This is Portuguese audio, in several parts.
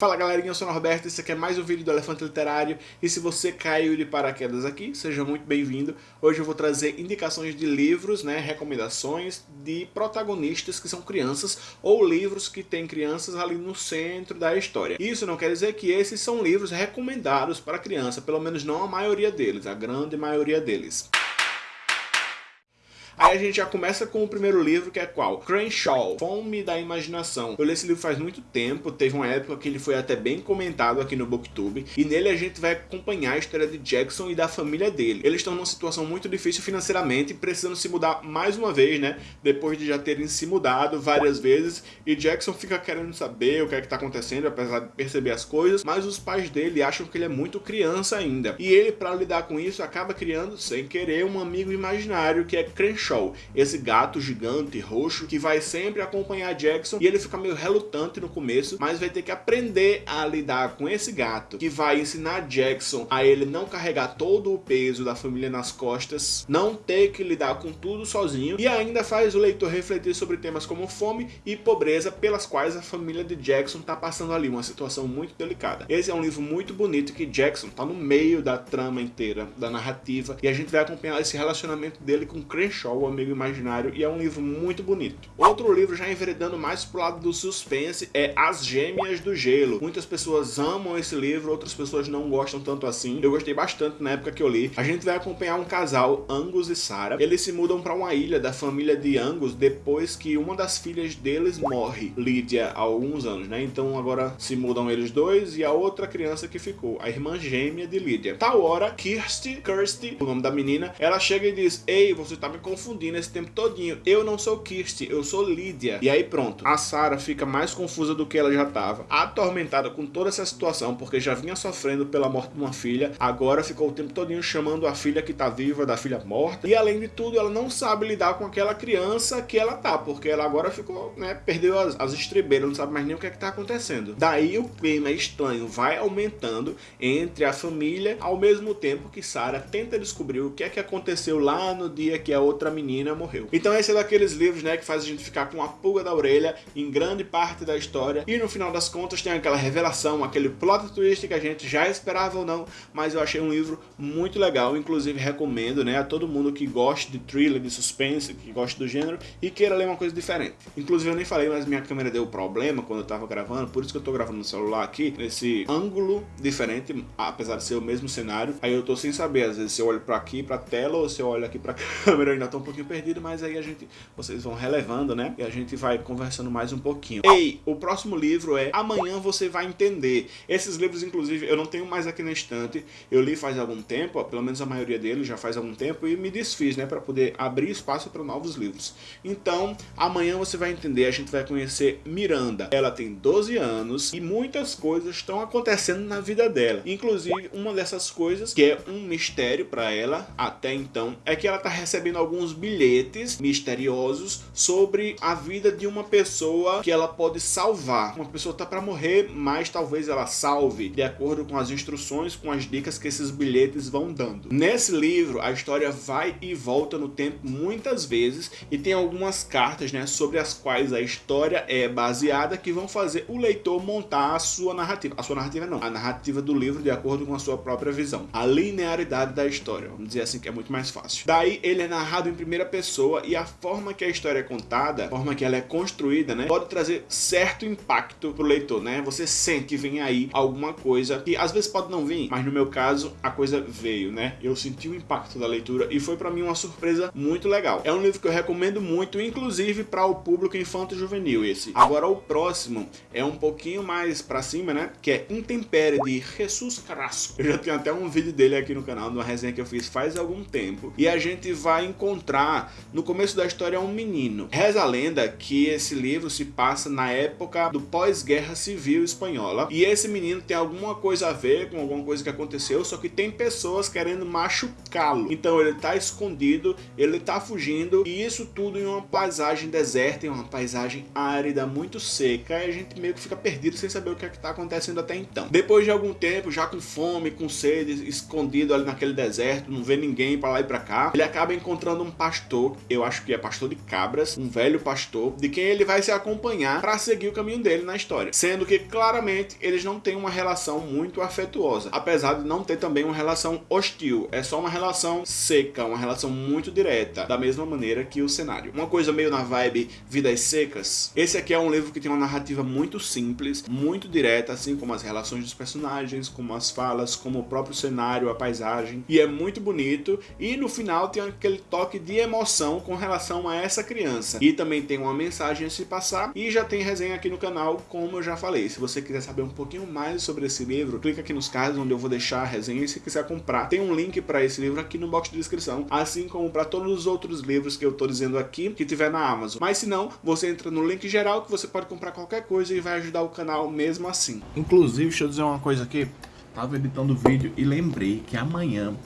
Fala galerinha, eu sou o Norberto, esse aqui é mais um vídeo do Elefante Literário e se você caiu de paraquedas aqui, seja muito bem-vindo. Hoje eu vou trazer indicações de livros, né, recomendações de protagonistas que são crianças ou livros que têm crianças ali no centro da história. Isso não quer dizer que esses são livros recomendados para criança, pelo menos não a maioria deles, a grande maioria deles. Aí a gente já começa com o primeiro livro, que é qual? Crenshaw, Fome da Imaginação. Eu li esse livro faz muito tempo, teve uma época que ele foi até bem comentado aqui no Booktube, e nele a gente vai acompanhar a história de Jackson e da família dele. Eles estão numa situação muito difícil financeiramente, precisando se mudar mais uma vez, né? Depois de já terem se mudado várias vezes, e Jackson fica querendo saber o que é que tá acontecendo, apesar de perceber as coisas, mas os pais dele acham que ele é muito criança ainda. E ele, para lidar com isso, acaba criando, sem querer, um amigo imaginário que é Crenshaw Show, esse gato gigante roxo que vai sempre acompanhar Jackson e ele fica meio relutante no começo, mas vai ter que aprender a lidar com esse gato que vai ensinar Jackson a ele não carregar todo o peso da família nas costas, não ter que lidar com tudo sozinho e ainda faz o leitor refletir sobre temas como fome e pobreza pelas quais a família de Jackson está passando ali, uma situação muito delicada. Esse é um livro muito bonito que Jackson está no meio da trama inteira, da narrativa e a gente vai acompanhar esse relacionamento dele com Crenshaw o Amigo Imaginário, e é um livro muito bonito. Outro livro já enveredando mais pro lado do suspense é As Gêmeas do Gelo. Muitas pessoas amam esse livro, outras pessoas não gostam tanto assim. Eu gostei bastante na época que eu li. A gente vai acompanhar um casal, Angus e Sarah. Eles se mudam para uma ilha da família de Angus depois que uma das filhas deles morre, Lydia, há alguns anos, né? Então agora se mudam eles dois e a outra criança que ficou, a irmã gêmea de Lydia. Tal hora, Kirsty, Kirsty, o nome da menina, ela chega e diz, ei, você tá me confundindo confundindo esse tempo todinho. Eu não sou Kirsty, eu sou Lídia. E aí pronto, a Sarah fica mais confusa do que ela já estava, atormentada com toda essa situação, porque já vinha sofrendo pela morte de uma filha, agora ficou o tempo todinho chamando a filha que tá viva da filha morta, e além de tudo, ela não sabe lidar com aquela criança que ela tá, porque ela agora ficou, né, perdeu as, as estribeiras, não sabe mais nem o que é que tá acontecendo. Daí o clima estranho vai aumentando entre a família, ao mesmo tempo que Sarah tenta descobrir o que é que aconteceu lá no dia que a outra menina morreu. Então esse é daqueles livros, né, que faz a gente ficar com a pulga da orelha em grande parte da história e no final das contas tem aquela revelação, aquele plot twist que a gente já esperava ou não, mas eu achei um livro muito legal, inclusive recomendo, né, a todo mundo que gosta de thriller, de suspense, que gosta do gênero e queira ler uma coisa diferente. Inclusive eu nem falei, mas minha câmera deu problema quando eu tava gravando, por isso que eu tô gravando no celular aqui, nesse ângulo diferente, apesar de ser o mesmo cenário, aí eu tô sem saber, às vezes se eu olho pra aqui, pra tela, ou se eu olho aqui pra câmera, eu ainda tô um pouquinho perdido, mas aí a gente, vocês vão relevando, né? E a gente vai conversando mais um pouquinho. Ei, o próximo livro é Amanhã Você Vai Entender. Esses livros, inclusive, eu não tenho mais aqui na estante. Eu li faz algum tempo, ó, pelo menos a maioria deles já faz algum tempo, e me desfiz, né? Para poder abrir espaço para novos livros. Então, amanhã você vai entender, a gente vai conhecer Miranda. Ela tem 12 anos e muitas coisas estão acontecendo na vida dela. Inclusive, uma dessas coisas, que é um mistério para ela até então, é que ela tá recebendo alguns bilhetes misteriosos sobre a vida de uma pessoa que ela pode salvar. Uma pessoa tá para morrer, mas talvez ela salve, de acordo com as instruções, com as dicas que esses bilhetes vão dando. Nesse livro, a história vai e volta no tempo muitas vezes e tem algumas cartas, né, sobre as quais a história é baseada que vão fazer o leitor montar a sua narrativa. A sua narrativa não, a narrativa do livro de acordo com a sua própria visão. A linearidade da história, vamos dizer assim que é muito mais fácil. Daí ele é narrado em primeira pessoa e a forma que a história é contada, a forma que ela é construída, né, pode trazer certo impacto pro leitor, né? Você sente que vem aí alguma coisa que às vezes pode não vir, mas no meu caso a coisa veio, né? Eu senti o impacto da leitura e foi para mim uma surpresa muito legal. É um livro que eu recomendo muito, inclusive para o público infanto-juvenil esse. Agora o próximo é um pouquinho mais para cima, né? Que é Intempere de Jesus Carrasco. Eu já tenho até um vídeo dele aqui no canal, uma resenha que eu fiz faz algum tempo. E a gente vai encontrar encontrar no começo da história um menino. Reza a lenda que esse livro se passa na época do pós-guerra civil espanhola e esse menino tem alguma coisa a ver com alguma coisa que aconteceu, só que tem pessoas querendo machucá-lo. Então ele tá escondido, ele tá fugindo e isso tudo em uma paisagem deserta, em uma paisagem árida, muito seca e a gente meio que fica perdido sem saber o que é que tá acontecendo até então. Depois de algum tempo, já com fome, com sede, escondido ali naquele deserto, não vê ninguém para lá e para cá, ele acaba encontrando um pastor, eu acho que é pastor de cabras, um velho pastor, de quem ele vai se acompanhar para seguir o caminho dele na história. Sendo que claramente eles não têm uma relação muito afetuosa, apesar de não ter também uma relação hostil. É só uma relação seca, uma relação muito direta, da mesma maneira que o cenário. Uma coisa meio na vibe Vidas Secas. Esse aqui é um livro que tem uma narrativa muito simples, muito direta, assim como as relações dos personagens, como as falas, como o próprio cenário, a paisagem. E é muito bonito. E no final tem aquele toque de emoção com relação a essa criança. E também tem uma mensagem a se passar. E já tem resenha aqui no canal, como eu já falei. Se você quiser saber um pouquinho mais sobre esse livro, clica aqui nos cards onde eu vou deixar a resenha. E se quiser comprar, tem um link para esse livro aqui no box de descrição. Assim como para todos os outros livros que eu tô dizendo aqui, que tiver na Amazon. Mas se não, você entra no link geral que você pode comprar qualquer coisa e vai ajudar o canal mesmo assim. Inclusive, deixa eu dizer uma coisa aqui. Tava editando o vídeo e lembrei que amanhã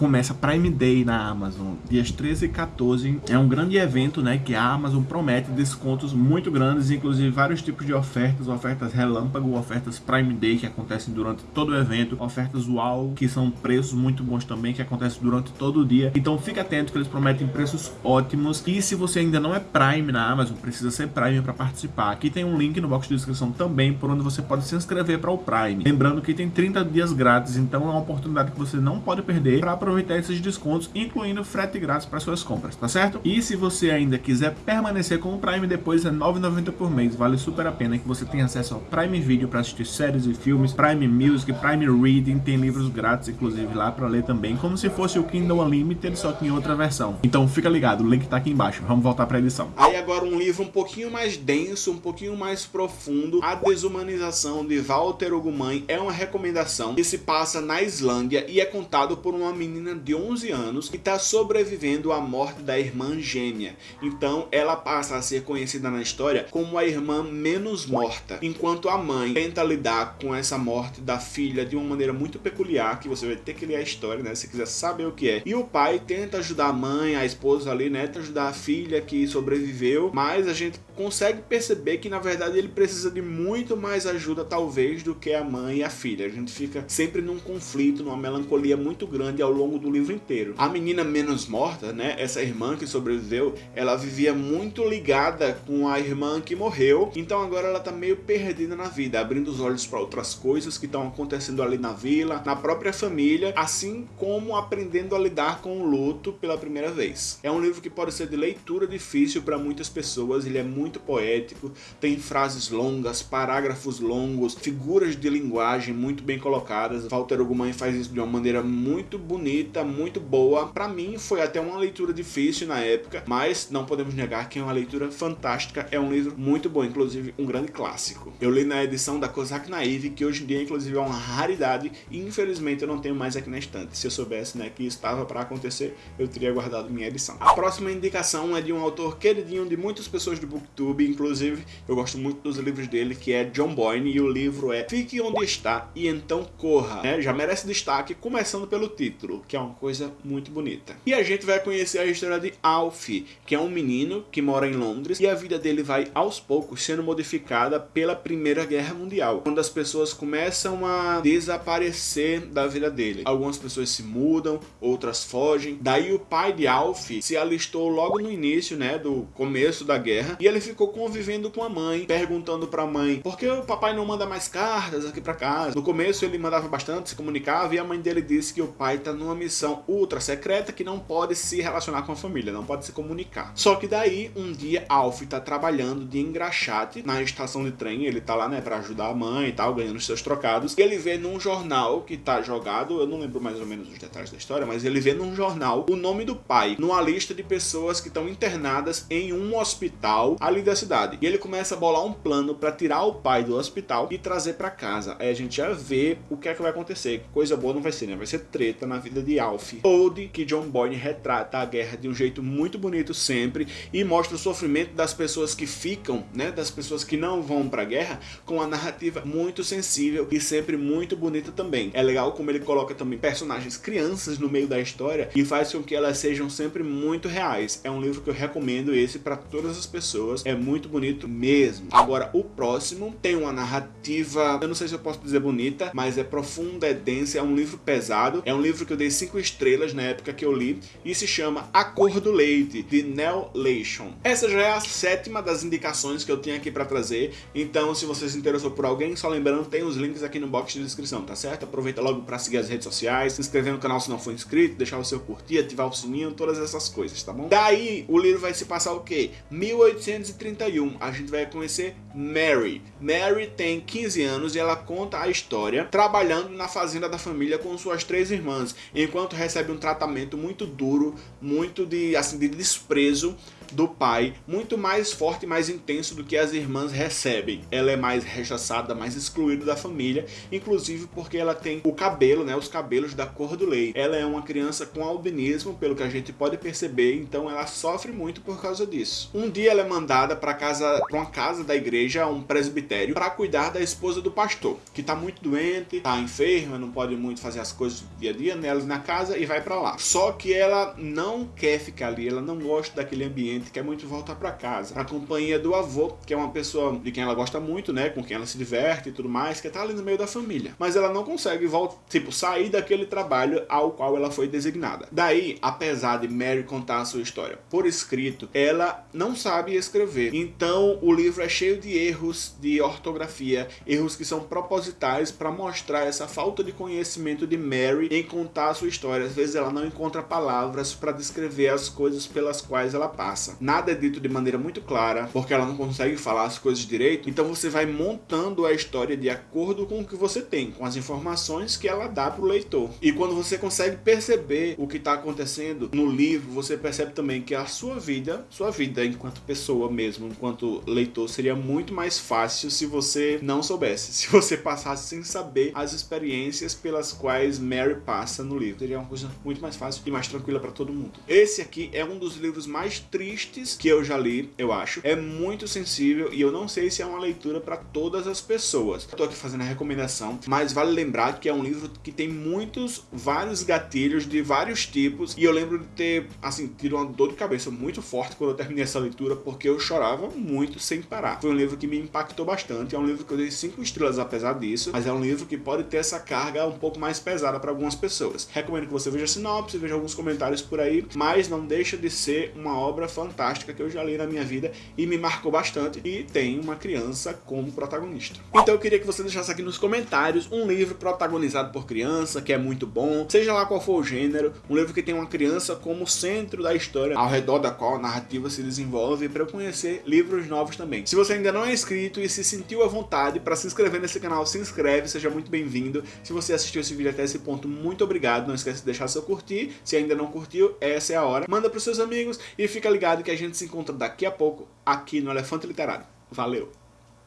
começa Prime Day na Amazon, dias 13 e 14. É um grande evento, né, que a Amazon promete descontos muito grandes, inclusive vários tipos de ofertas, ofertas relâmpago, ofertas Prime Day que acontecem durante todo o evento, ofertas UAU, que são preços muito bons também, que acontecem durante todo o dia. Então fica atento que eles prometem preços ótimos. E se você ainda não é Prime na Amazon, precisa ser Prime para participar. Aqui tem um link no box de descrição também, por onde você pode se inscrever para o Prime. Lembrando que tem 30 dias grátis, então é uma oportunidade que você não pode perder para aproveitar esses descontos, incluindo frete grátis para suas compras, tá certo? E se você ainda quiser permanecer com o Prime, depois é R$ 9,90 por mês, vale super a pena que você tenha acesso ao Prime Video para assistir séries e filmes, Prime Music, Prime Reading, tem livros grátis inclusive lá para ler também, como se fosse o Kindle Unlimited, só que em outra versão. Então fica ligado, o link tá aqui embaixo, vamos voltar para a edição. Aí agora um livro um pouquinho mais denso, um pouquinho mais profundo, A Desumanização de Walter Ogumãe é uma recomendação que se passa na Islândia e é contado por uma menina menina de 11 anos que está sobrevivendo à morte da irmã gêmea. Então ela passa a ser conhecida na história como a irmã menos morta, enquanto a mãe tenta lidar com essa morte da filha de uma maneira muito peculiar, que você vai ter que ler a história, né, se quiser saber o que é. E o pai tenta ajudar a mãe, a esposa ali, né, tenta ajudar a filha que sobreviveu, mas a gente consegue perceber que na verdade ele precisa de muito mais ajuda talvez do que a mãe e a filha. A gente fica sempre num conflito, numa melancolia muito grande ao longo do livro inteiro. A menina menos morta, né, essa irmã que sobreviveu, ela vivia muito ligada com a irmã que morreu, então agora ela tá meio perdida na vida, abrindo os olhos para outras coisas que estão acontecendo ali na vila, na própria família, assim como aprendendo a lidar com o luto pela primeira vez. É um livro que pode ser de leitura difícil para muitas pessoas, ele é muito poético, tem frases longas, parágrafos longos, figuras de linguagem muito bem colocadas. Walter Ugumãe faz isso de uma maneira muito bonita bonita, muito boa. Para mim foi até uma leitura difícil na época, mas não podemos negar que é uma leitura fantástica. É um livro muito bom, inclusive um grande clássico. Eu li na edição da Kozak Naive, que hoje em dia inclusive é uma raridade e infelizmente eu não tenho mais aqui na estante. Se eu soubesse né, que estava para acontecer, eu teria guardado minha edição. A próxima indicação é de um autor queridinho de muitas pessoas do Booktube, inclusive eu gosto muito dos livros dele, que é John Boyne, e o livro é Fique Onde Está e Então Corra. É, já merece destaque, começando pelo título, que é uma coisa muito bonita. E a gente vai conhecer a história de Alfie, que é um menino que mora em Londres e a vida dele vai aos poucos sendo modificada pela Primeira Guerra Mundial, quando as pessoas começam a desaparecer da vida dele. Algumas pessoas se mudam, outras fogem. Daí o pai de Alfie se alistou logo no início, né, do começo da guerra, e ele ficou convivendo com a mãe, perguntando para a mãe: "Por que o papai não manda mais cartas aqui para casa?". No começo ele mandava bastante, se comunicava, e a mãe dele disse que o pai tá numa missão ultra secreta que não pode se relacionar com a família, não pode se comunicar. Só que daí, um dia, Alf tá trabalhando de engraxate na estação de trem, ele tá lá, né, pra ajudar a mãe e tal, ganhando seus trocados, e ele vê num jornal que tá jogado, eu não lembro mais ou menos os detalhes da história, mas ele vê num jornal o nome do pai, numa lista de pessoas que estão internadas em um hospital ali da cidade. E ele começa a bolar um plano para tirar o pai do hospital e trazer para casa. Aí a gente já vê o que é que vai acontecer. Coisa boa não vai ser, né? Vai ser treta na vida de Alf. Ode, que John Boyne retrata a guerra de um jeito muito bonito sempre e mostra o sofrimento das pessoas que ficam, né, das pessoas que não vão pra guerra, com a narrativa muito sensível e sempre muito bonita também. É legal como ele coloca também personagens crianças no meio da história e faz com que elas sejam sempre muito reais. É um livro que eu recomendo esse para todas as pessoas é muito bonito mesmo. Agora, o próximo tem uma narrativa, eu não sei se eu posso dizer bonita, mas é profunda, é densa, é um livro pesado, é um livro que eu dei 5 estrelas na época que eu li, e se chama A Cor do Leite, de Nell Leishon. Essa já é a sétima das indicações que eu tinha aqui para trazer, então se você se interessou por alguém, só lembrando, tem os links aqui no box de descrição, tá certo? Aproveita logo para seguir as redes sociais, se inscrever no canal se não for inscrito, deixar o seu curtir, ativar o sininho, todas essas coisas, tá bom? Daí, o livro vai se passar o quê? 1831, a gente vai conhecer Mary. Mary tem 15 anos e ela conta a história trabalhando na fazenda da família com suas três irmãs, enquanto recebe um tratamento muito duro, muito de, assim, de desprezo do pai, muito mais forte e mais intenso do que as irmãs recebem. Ela é mais rechaçada, mais excluída da família, inclusive porque ela tem o cabelo, né, os cabelos da cor do leite. Ela é uma criança com albinismo, pelo que a gente pode perceber, então ela sofre muito por causa disso. Um dia ela é mandada para casa, para uma casa da igreja, um presbitério, para cuidar da esposa do pastor, que está muito doente, está enferma, não pode muito fazer as coisas do dia a dia nela na casa e vai para lá. Só que ela não quer ficar ali, ela não gosta daquele ambiente, quer muito voltar para casa. A companhia do avô, que é uma pessoa de quem ela gosta muito, né, com quem ela se diverte e tudo mais, que tá ali no meio da família. Mas ela não consegue voltar, tipo, sair daquele trabalho ao qual ela foi designada. Daí, apesar de Mary contar a sua história por escrito, ela não sabe escrever. Então, o livro é cheio de erros de ortografia, erros que são propositais para mostrar essa falta de conhecimento de Mary em contar a sua história. Às vezes ela não encontra palavras para descrever as coisas pelas quais ela passa. Nada é dito de maneira muito clara, porque ela não consegue falar as coisas direito, então você vai montando a história de acordo com o que você tem, com as informações que ela dá para o leitor. E quando você consegue perceber o que está acontecendo no livro, você percebe também que a sua vida, sua vida enquanto pessoa mesmo, enquanto leitor, seria muito mais fácil se você não soubesse, se você passasse sem saber as experiências pelas quais Mary passa no livro. Seria uma coisa muito mais fácil e mais tranquila para todo mundo. Esse aqui é um dos livros mais tristes que eu já li, eu acho. É muito sensível e eu não sei se é uma leitura para todas as pessoas. Estou aqui fazendo a recomendação, mas vale lembrar que é um livro que tem muitos, vários gatilhos de vários tipos e eu lembro de ter, assim, tido uma dor de cabeça muito forte quando eu terminei essa leitura porque eu chorava muito sem parar. Foi um livro que me impactou bastante, é um livro que eu dei 5 estrelas apesar disso, mas é um livro que pode ter essa carga um pouco mais pesada para algumas pessoas. Recomendo que você veja a sinopse, veja alguns comentários por aí, mas não deixa de ser uma obra fantástica que eu já li na minha vida e me marcou bastante e tem uma criança como protagonista. Então eu queria que você deixasse aqui nos comentários um livro protagonizado por criança, que é muito bom, seja lá qual for o gênero, um livro que tem uma criança como centro da história, ao redor da qual a narrativa se desenvolve, para eu conhecer livros novos também. Se você ainda não é inscrito e se sentiu à vontade para se inscrever nesse canal, se inscreve, seja muito bem-vindo. Se você assistiu esse vídeo até esse ponto, muito obrigado, não esquece de deixar seu curtir, se ainda não curtiu, essa é a hora. Manda para seus amigos e fica ligado que a gente se encontra daqui a pouco aqui no Elefante Literário. Valeu!